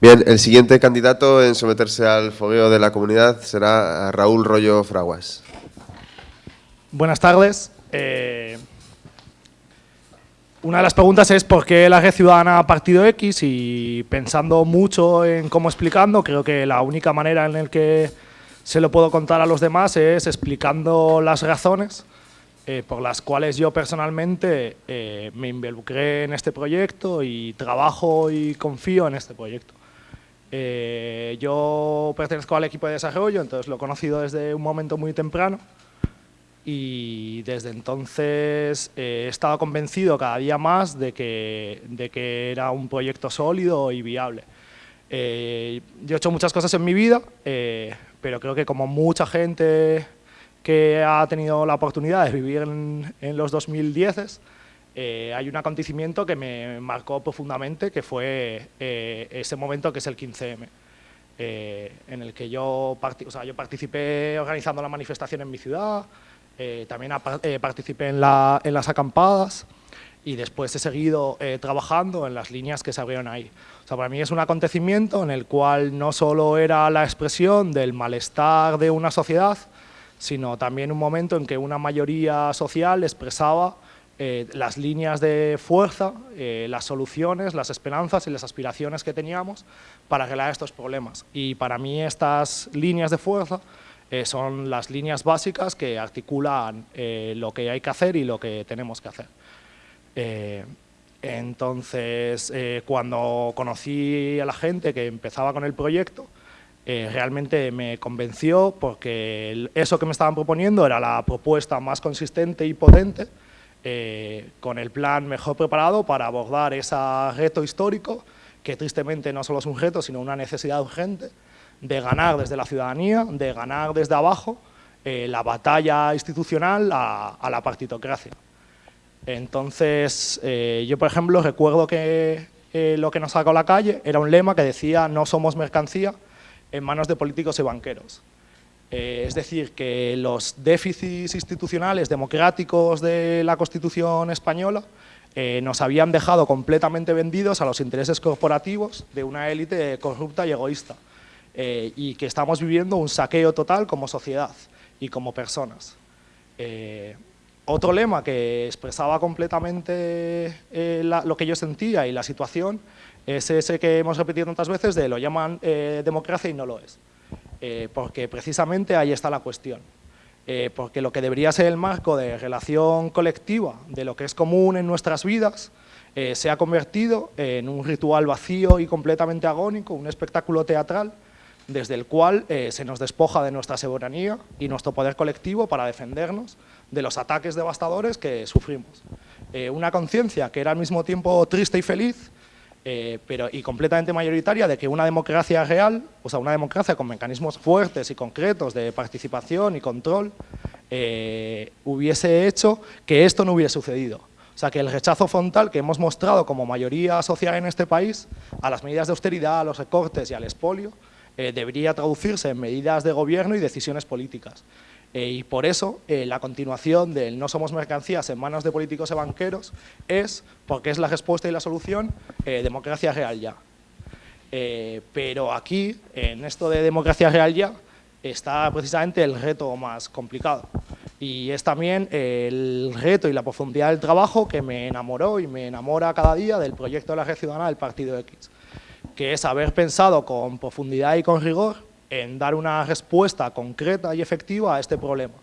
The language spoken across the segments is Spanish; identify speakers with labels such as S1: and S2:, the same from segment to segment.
S1: Bien, el siguiente candidato en someterse al fogueo de la comunidad será Raúl Rollo Fraguas.
S2: Buenas tardes. Eh, una de las preguntas es por qué la red ciudadana Partido X y pensando mucho en cómo explicando, creo que la única manera en la que se lo puedo contar a los demás es explicando las razones eh, por las cuales yo personalmente eh, me involucré en este proyecto y trabajo y confío en este proyecto. Eh, yo pertenezco al equipo de desarrollo, entonces lo he conocido desde un momento muy temprano y desde entonces eh, he estado convencido cada día más de que, de que era un proyecto sólido y viable. Eh, yo he hecho muchas cosas en mi vida, eh, pero creo que como mucha gente que ha tenido la oportunidad de vivir en, los 2010 hay un acontecimiento que me marcó profundamente, que fue ese momento que es el 15M. en el que yo, o sea, yo participé organizando la manifestación en mi ciudad, eh, también eh, participé en, las acampadas y después he seguido eh, trabajando en las líneas que se abrieron ahí. O sea, para mí es un acontecimiento en el cual no solo era la expresión del malestar de una sociedad, sino también un momento en que una mayoría social expresaba las líneas de fuerza, las soluciones, las esperanzas y las aspiraciones que teníamos para arreglar estos problemas. Y para mí estas líneas de fuerza eh, son las líneas básicas que articulan eh, lo que hay que hacer y lo que tenemos que hacer. Eh, entonces, cuando conocí a la gente que empezaba con el proyecto, realmente me convenció porque eso que me estaban proponiendo era la propuesta más consistente y potente, con el plan mejor preparado para abordar ese reto histórico, que tristemente no solo es un reto, sino una necesidad urgente, de ganar desde la ciudadanía, de ganar desde abajo eh, la batalla institucional a, la partitocracia. Entonces, eh, yo por ejemplo recuerdo que eh, lo que nos sacó a la calle era un lema que decía no somos mercancía en manos de políticos y banqueros. Es decir, que los déficits institucionales democráticos de la Constitución española nos habían dejado completamente vendidos a los intereses corporativos de una élite corrupta y egoísta. Eh, y que estamos viviendo un saqueo total como sociedad y como personas. Eh, otro lema que expresaba completamente eh, lo que yo sentía y la situación es ese que hemos repetido tantas veces de lo llaman democracia y no lo es. Porque precisamente ahí está la cuestión. porque lo que debería ser el marco de relación colectiva, de lo que es común en nuestras vidas, se ha convertido en un ritual vacío y completamente agónico, un espectáculo teatral, desde el cual eh, se nos despoja de nuestra soberanía y nuestro poder colectivo para defendernos de los ataques devastadores que sufrimos. Eh, una conciencia que era al mismo tiempo triste y feliz, eh, pero, y completamente mayoritaria de que una democracia real, o sea, una democracia con mecanismos fuertes y concretos de participación y control, hubiese hecho que esto no hubiera sucedido. O sea, que el rechazo frontal que hemos mostrado como mayoría social en este país a las medidas de austeridad, a los recortes y al expolio, eh, debería traducirse en medidas de gobierno y decisiones políticas. Eh, y por eso eh, la continuación del no somos mercancías en manos de políticos y banqueros es, porque es la respuesta y la solución, democracia real ya. pero aquí, en esto de democracia real ya, está precisamente el reto más complicado. Y es también el reto y la profundidad del trabajo que me enamoró y me enamora cada día del proyecto de la red ciudadana del Partido X que es haber pensado con profundidad y con rigor en dar una respuesta concreta y efectiva a este problema,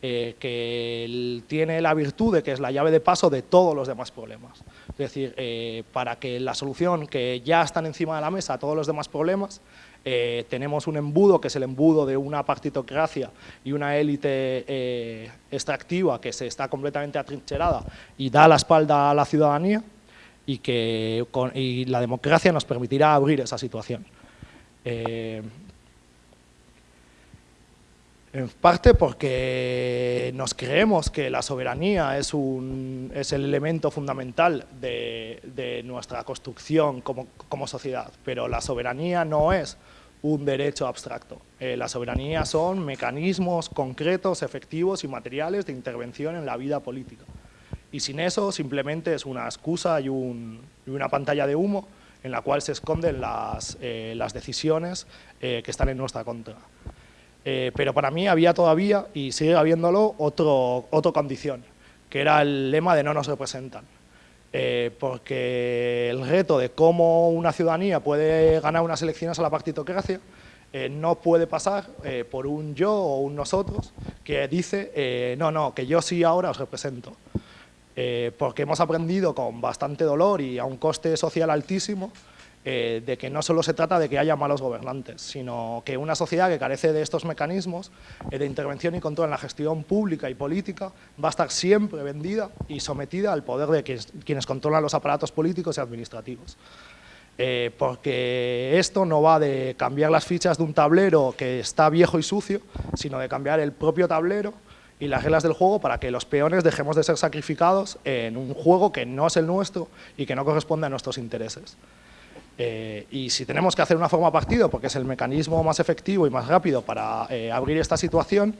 S2: eh, que tiene la virtud de que es la llave de paso de todos los demás problemas. Es decir, eh, para que la solución que ya están encima de la mesa a todos los demás problemas, eh, tenemos un embudo que es el embudo de una partitocracia y una élite extractiva que se está completamente atrincherada y da la espalda a la ciudadanía, y que la democracia nos permitirá abrir esa situación. Eh, en parte porque nos creemos que la soberanía es, un, es el elemento fundamental de, nuestra construcción como, sociedad, pero la soberanía no es un derecho abstracto. Eh, la soberanía son mecanismos concretos, efectivos y materiales de intervención en la vida política y sin eso simplemente es una excusa y, una pantalla de humo en la cual se esconden las, eh, las decisiones que están en nuestra contra. Pero para mí había todavía, y sigue habiéndolo, otro, otra condición, que era el lema de no nos representan. porque el reto de cómo una ciudadanía puede ganar unas elecciones a la partitocracia eh, no puede pasar eh, por un yo o un nosotros que dice, eh, no, no, que yo sí ahora os represento. porque hemos aprendido con bastante dolor y a un coste social altísimo de que no solo se trata de que haya malos gobernantes, sino que una sociedad que carece de estos mecanismos de intervención y control en la gestión pública y política va a estar siempre vendida y sometida al poder de quienes controlan los aparatos políticos y administrativos. Eh, porque esto no va de cambiar las fichas de un tablero que está viejo y sucio, sino de cambiar el propio tablero y las reglas del juego para que los peones dejemos de ser sacrificados en un juego que no es el nuestro y que no corresponde a nuestros intereses. Eh, y si tenemos que hacer una forma partido, porque es el mecanismo más efectivo y más rápido para eh, abrir esta situación,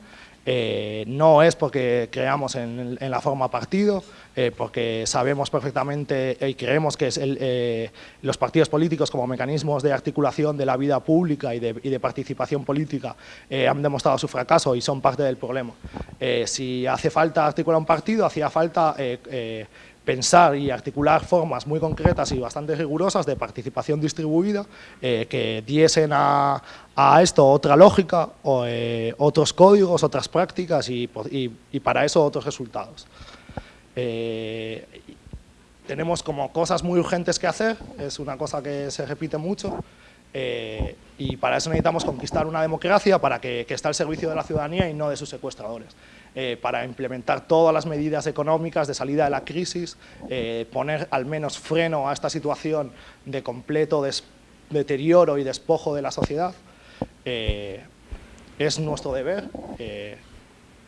S2: eh, no es porque creamos en, la forma partido, eh, porque sabemos perfectamente y creemos que es eh, los partidos políticos como mecanismos de articulación de la vida pública y de, participación política han demostrado su fracaso y son parte del problema. si hace falta articular un partido, hacía falta pensar y articular formas muy concretas y bastante rigurosas de participación distribuida eh, que diesen a, esto otra lógica, o, eh, otros códigos, otras prácticas y, para eso otros resultados. Eh, tenemos como cosas muy urgentes que hacer, es una cosa que se repite mucho, y para eso necesitamos conquistar una democracia para que, que esté al servicio de la ciudadanía y no de sus secuestradores. Eh, para implementar todas las medidas económicas de salida de la crisis, eh, poner al menos freno a esta situación de completo deterioro y despojo de la sociedad. Eh, es nuestro deber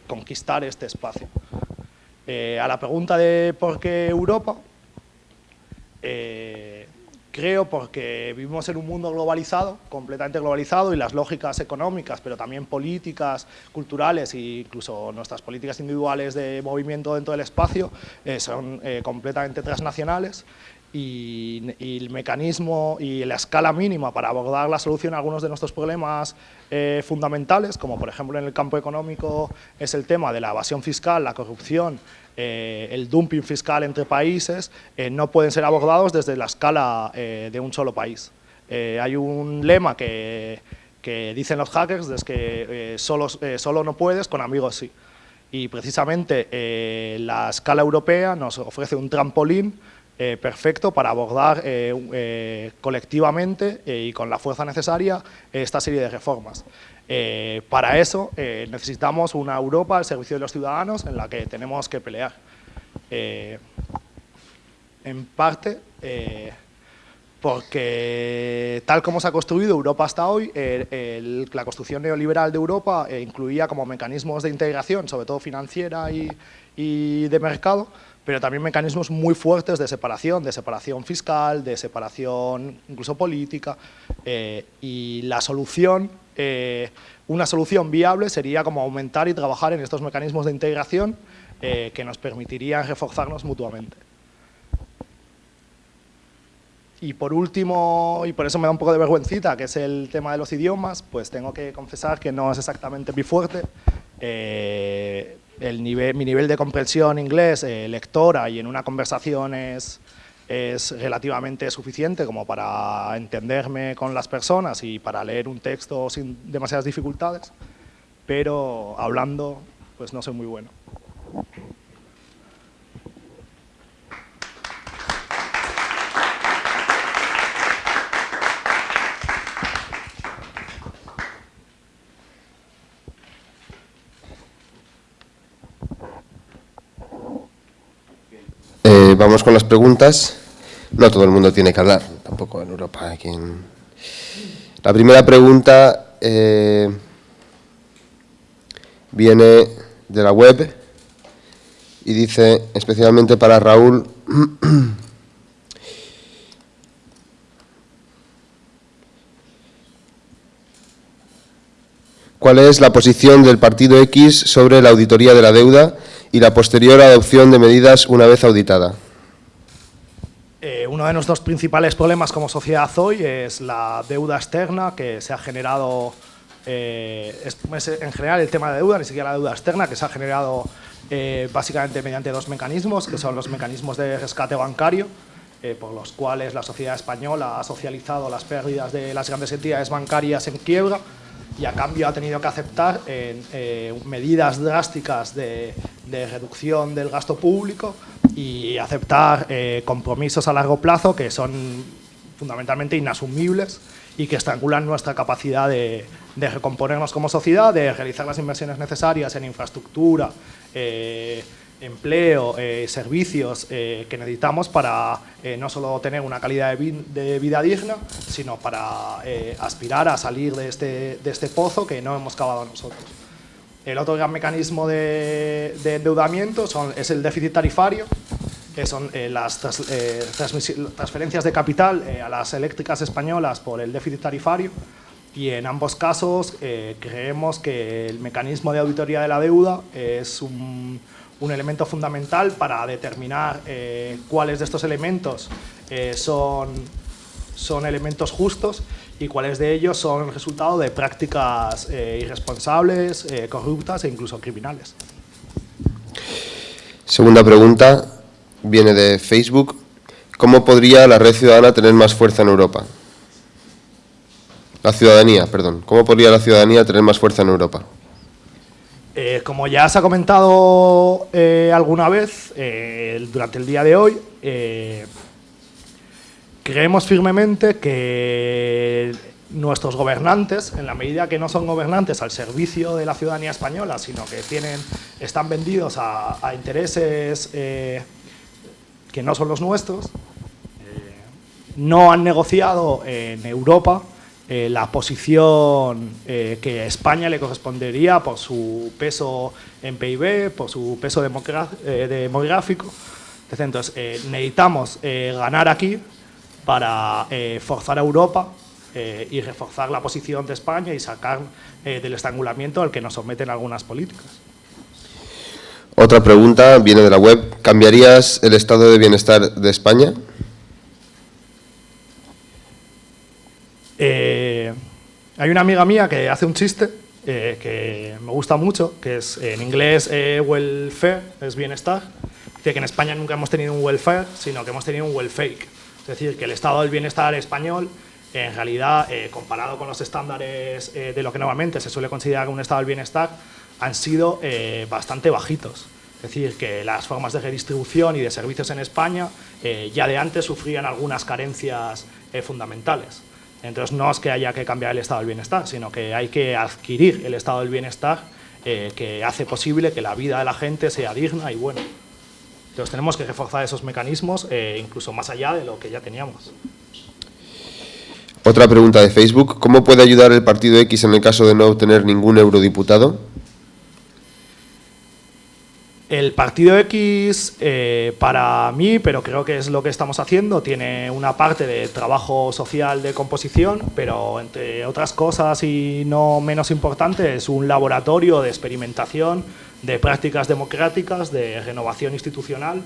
S2: conquistar este espacio. a la pregunta de por qué Europa, Creo porque vivimos en un mundo globalizado, completamente globalizado, y las lógicas económicas, pero también políticas, culturales e incluso nuestras políticas individuales de movimiento dentro del espacio eh, son eh, completamente transnacionales y, el mecanismo y la escala mínima para abordar la solución a algunos de nuestros problemas eh, fundamentales, como por ejemplo en el campo económico es el tema de la evasión fiscal, la corrupción, eh, el dumping fiscal entre países, eh, no pueden ser abordados desde la escala de un solo país. hay un lema que, que, dicen los hackers, es que solo, solo no puedes, con amigos sí. Y precisamente la escala europea nos ofrece un trampolín eh, perfecto para abordar eh, eh, colectivamente y con la fuerza necesaria esta serie de reformas. para eso necesitamos una Europa al servicio de los ciudadanos en la que tenemos que pelear. en parte porque tal como se ha construido Europa hasta hoy, la construcción neoliberal de Europa incluía como mecanismos de integración, sobre todo financiera y de mercado, pero también mecanismos muy fuertes de separación, de separación fiscal, de separación incluso política, eh, y la solución, eh, una solución viable sería como aumentar y trabajar en estos mecanismos de integración eh, que nos permitirían reforzarnos mutuamente. Y por último, y por eso me da un poco de vergüencita, que es el tema de los idiomas, pues tengo que confesar que no es exactamente mi fuerte nivel, mi nivel de comprensión inglés, eh, lectora y en una conversación es, es relativamente suficiente como para entenderme con las personas y para leer un texto sin demasiadas dificultades, pero hablando pues no soy muy bueno.
S1: Vamos con las preguntas. No todo el mundo tiene que hablar, tampoco en Europa. La primera pregunta eh, viene de la web y dice, especialmente para Raúl, ¿cuál es la posición del Partido X sobre la auditoría de la deuda y la posterior adopción de medidas una vez auditada?
S2: Eh, uno de nuestros principales problemas como sociedad hoy es la deuda externa que se ha generado, eh, en general el tema de deuda, ni siquiera la deuda externa, que se ha generado eh, básicamente mediante dos mecanismos, que son los mecanismos de rescate bancario, por los cuales la sociedad española ha socializado las pérdidas de las grandes entidades bancarias en quiebra y a cambio ha tenido que aceptar medidas drásticas de reducción del gasto público y aceptar eh, compromisos a largo plazo que son fundamentalmente inasumibles y que estrangulan nuestra capacidad de, recomponernos como sociedad, de realizar las inversiones necesarias en infraestructura, eh, empleo, eh, servicios que necesitamos para no solo tener una calidad de, vida digna, sino para aspirar a salir de este, de este pozo que no hemos cavado nosotros. El otro gran mecanismo de, endeudamiento es el déficit tarifario, que son eh, las eh, transferencias de capital eh, a las eléctricas españolas por el déficit tarifario. Y en ambos casos creemos que el mecanismo de auditoría de la deuda es un, un elemento fundamental para determinar cuáles de estos elementos son, son elementos justos y cuáles de ellos son el resultado de prácticas eh, irresponsables, eh, corruptas e incluso criminales.
S1: Segunda pregunta viene de Facebook. ¿Cómo podría la red ciudadana tener más fuerza en Europa? La ciudadanía, perdón. ¿Cómo podría la ciudadanía tener más fuerza en Europa?
S2: Eh, como ya se ha comentado alguna vez durante el día de hoy, Creemos firmemente que nuestros gobernantes, en la medida que no son gobernantes al servicio de la ciudadanía española, sino que tienen, están vendidos a, intereses eh, que no son los nuestros, eh, no han negociado en Europa eh, la posición que a España le correspondería por su peso en PIB, por su peso demográfico. Entonces, necesitamos ganar aquí para eh, forzar a Europa eh, y reforzar la posición de España y sacar eh, del estrangulamiento al que nos someten algunas políticas.
S1: Otra pregunta viene de la web. ¿Cambiarías el estado de bienestar de España?
S2: hay una amiga mía que hace un chiste que me gusta mucho, que es en inglés welfare, es bienestar. Dice que en España nunca hemos tenido un welfare, sino que hemos tenido un welfake. Es decir, que el estado del bienestar español, en realidad, eh, comparado con los estándares eh, de lo que normalmente se suele considerar un estado del bienestar, han sido eh, bastante bajitos. Es decir, que las formas de redistribución y de servicios en España ya de antes sufrían algunas carencias fundamentales. Entonces, no es que haya que cambiar el estado del bienestar, sino que hay que adquirir el estado del bienestar que hace posible que la vida de la gente sea digna y buena. Entonces tenemos que reforzar esos mecanismos eh, incluso más allá de lo que ya teníamos.
S1: Otra pregunta de Facebook. ¿Cómo puede ayudar el Partido X en el caso de no obtener ningún eurodiputado?
S2: El Partido X, eh, para mí, pero creo que es lo que estamos haciendo, tiene una parte de trabajo social de composición, pero entre otras cosas y no menos importante, es un laboratorio de experimentación de prácticas democráticas, de renovación institucional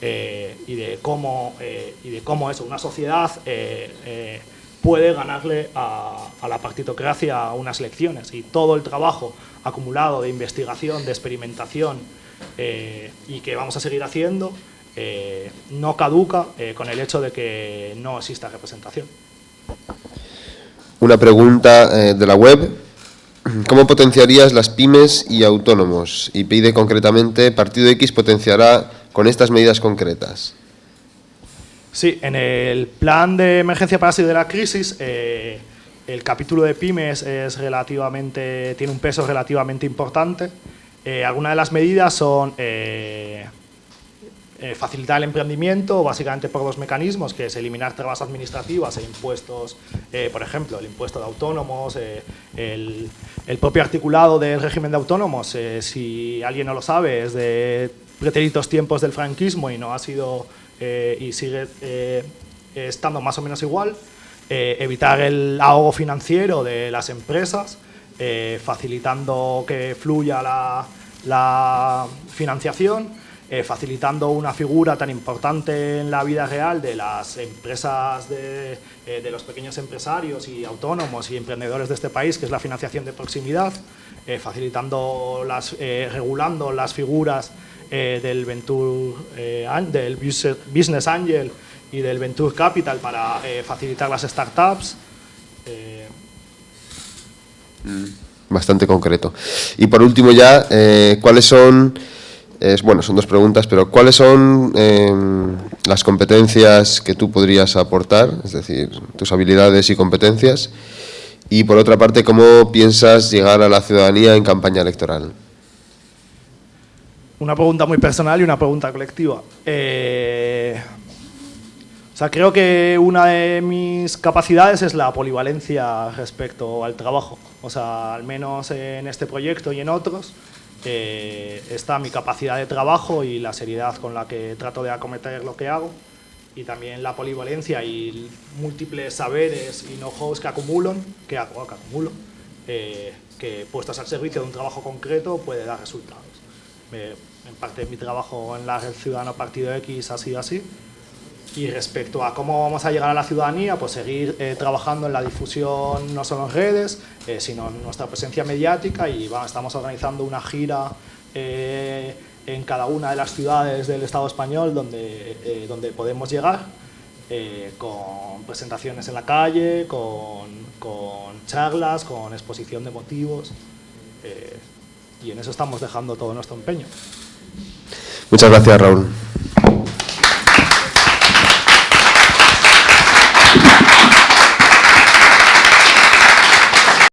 S2: eh, y, de cómo, eh, y de cómo eso, una sociedad eh, puede ganarle a, la partitocracia unas elecciones. Y todo el trabajo acumulado de investigación, de experimentación y que vamos a seguir haciendo, no caduca con el hecho de que no exista representación.
S1: Una pregunta de la web. ¿Cómo potenciarías las pymes y autónomos? Y pide concretamente, Partido X potenciará con estas medidas concretas.
S2: Sí, en el plan de emergencia para salir de la crisis, eh, el capítulo de pymes es relativamente, tiene un peso relativamente importante. Eh, algunas de las medidas son eh, eh, facilitar el emprendimiento básicamente por dos mecanismos, que es eliminar trabas administrativas e impuestos, eh, por ejemplo, el impuesto de autónomos, eh, el, propio articulado del régimen de autónomos, si alguien no lo sabe, es de pretéritos tiempos del franquismo y no ha sido y sigue estando más o menos igual, evitar el ahogo financiero de las empresas, facilitando que fluya la financiación, eh, facilitando una figura tan importante en la vida real de las empresas, de, de, los pequeños empresarios y autónomos y emprendedores de este país, que es la financiación de proximidad, facilitando, las, regulando las figuras del, Venture, del Business Angel y del Venture Capital para facilitar las startups.
S1: Mm bastante concreto. Y por último ya, eh, ¿cuáles son, bueno, son dos preguntas, pero ¿cuáles son em, las competencias que tú podrías aportar, es decir, tus habilidades y competencias? Y por otra parte, ¿cómo piensas llegar a la ciudadanía en campaña electoral?
S2: Una pregunta muy personal y una pregunta colectiva. Eh, o sea, creo que una de mis capacidades es la polivalencia respecto al trabajo. O sea, al menos en este proyecto y en otros, está mi capacidad de trabajo y la seriedad con la que trato de acometer lo que hago y también la polivalencia y múltiples saberes y know-hows que acumulo, que, hago, que acumulo, eh, que puestos al servicio de un trabajo concreto puede dar resultados. en parte mi trabajo en la Red Ciudadano Partido X ha sido así y respecto a cómo vamos a llegar a la ciudadanía, pues seguir eh, trabajando en la difusión no solo en redes, eh, sino en nuestra presencia mediática y estamos organizando una gira eh, en cada una de las ciudades del Estado español donde, donde podemos llegar, con presentaciones en la calle, con, con charlas, con exposición de motivos y en eso estamos dejando todo nuestro empeño.
S1: Muchas gracias, Raúl.